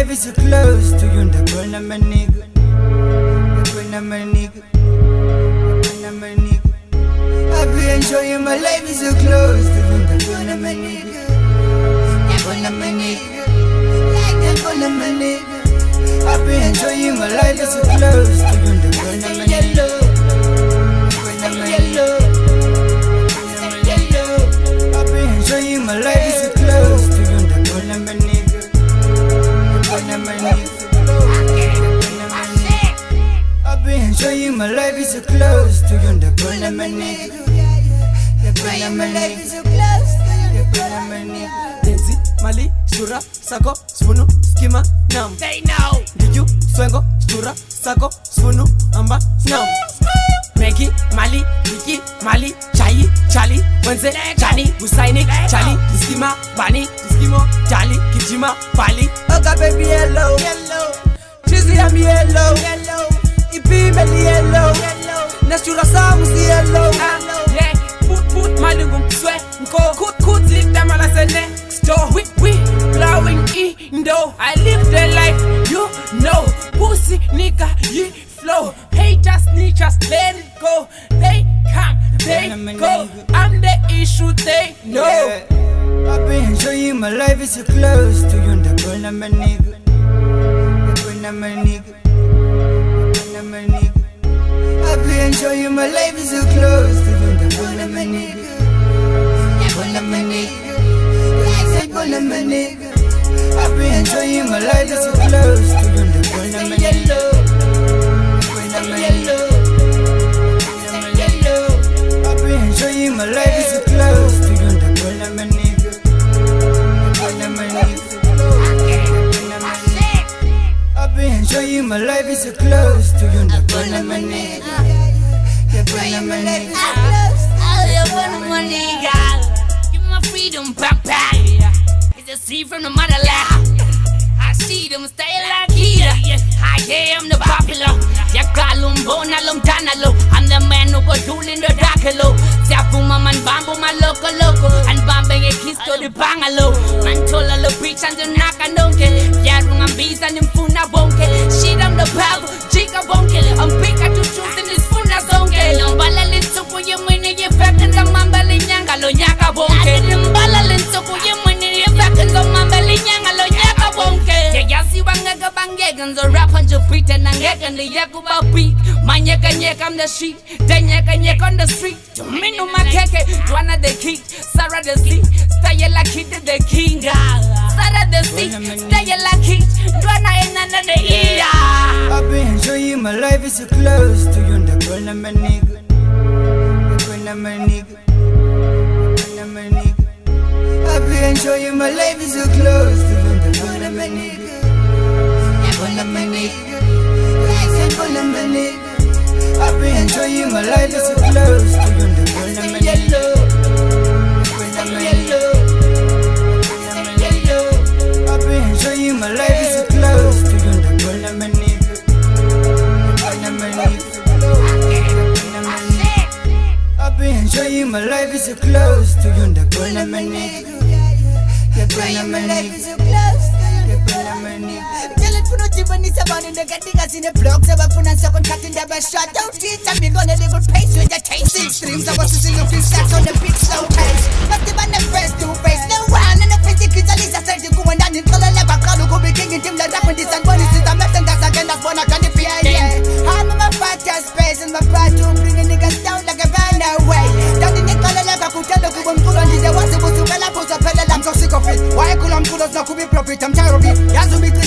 is so close to you, the burn of my nigga. The burn of my nigga. The burn of my nigga. I be enjoying my life is so close to you, my life is so close to you, the burn of my nigga. The burn of my nigga. The burn of my nigga. Denzi, Mali, Shura, Sako, Spunu, Skima, Nam. They know. Diju, Swengo, Shura, Sako, Spunu, Amba, Nam. Meki, Mali, Wiki, Mali, Chai, Charlie, Wenze, Chani, Husaini, Charlie, Skima, Bani, Skimo, Charlie, Kijima, Bali. Oga baby hello, hello. Chizi am yellow, hello. Ipi meli yellow. Nashura samu si yellow, ah, Yeah, put put Mali gum swe, nko kut kut lik them ala se next door. We we blowing indo. I live the life you know. Pussy nigga, ye flow. Haters, snitchers, let it go. They come, they go. I'm the issue they know. Yeah. I've been enjoying my life is so close to you, the burn of my nigga. The burn of my nigga. The burn of my nigga. I've been enjoying my life is so close to you, the burn of my nigga. Burn of my nigga. The burn of my nigga. I've been enjoying my life is so close to you, the burn of my burn of my my life is so close to you. I've been enjoying my life is so close to you, the. The of my nigga. Give my freedom, papa. It's a seed from the motherland. I see them stay like. I am the popular. Ya kalum bona lum tanalo. I'm the man who rule in the dark hello. Zapuma man. And bambe a kiss to the bangalo. Man tola the beach and the naka donke. Yarung and bees and funa bonke. And. And the yakuba beat. Manyeka nyeka on the street. Danyeka nyeka on the street. Tumino makeke. Dwana the kid. Sarah the sea. Stay like kid the king. Sarah the sea. Stay like kid. Dwana enana the ah. ear. I've been enjoying my life is so close to you, the my nigga. The burn of my nigga. The burn of my nigga. I've been enjoying my life is so close to you, the burn of my nigga. The burn of my nigga. Been enjoying my life is so close to you, the my nigga. The burn of my. I've enjoying my life is so close to you, of my nigga. Of my nigga. I've enjoying my life is so close to you, the burn of my nigga. The burn of my nigga. The burn of my nigga. Telefuna ujibanisa abantu ndakatika zine blogs abafuna nsakontrakt ndaba shut out it I'm on a little pace with the taste Six streams. I was using a on the the first to face No one in the face ikizaliza saidi kuwa ndani Nkolele bakalu kubikingi ndim la rap This and money system Nothing that's again that's one I can't fear yeah I'm in my podcast space and my part to bring a niggas down like a band away. Dadi nikolele kakutelo kuwa mkulo ndize wasi kusukela puso pele I'm so sick of it. Why kula mkulo zna kubi profit I'm tired of it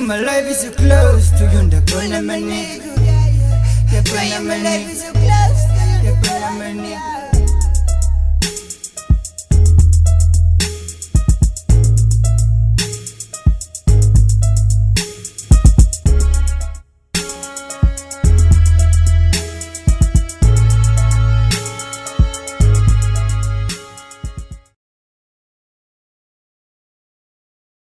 nigga. I've been enjoying my life is so close to you, the burn of my nigga. enjoying my life is